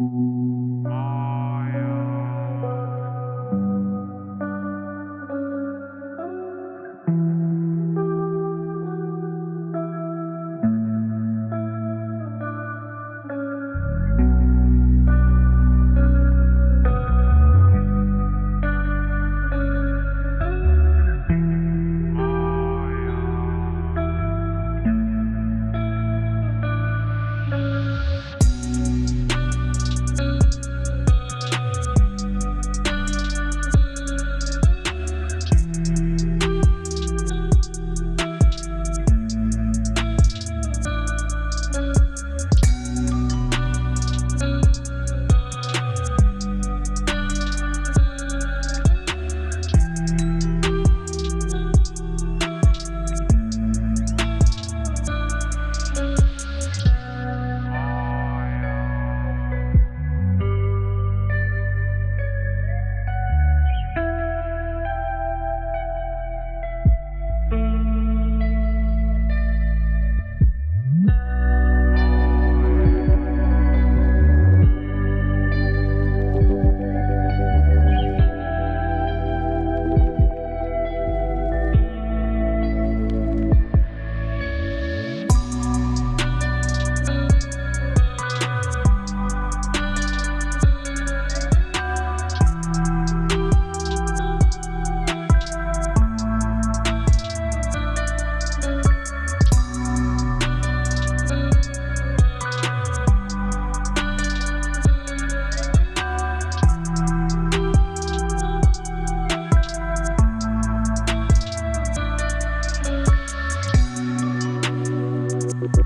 Mm-hmm.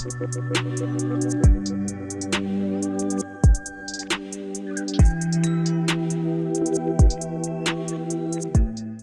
¡Gracias!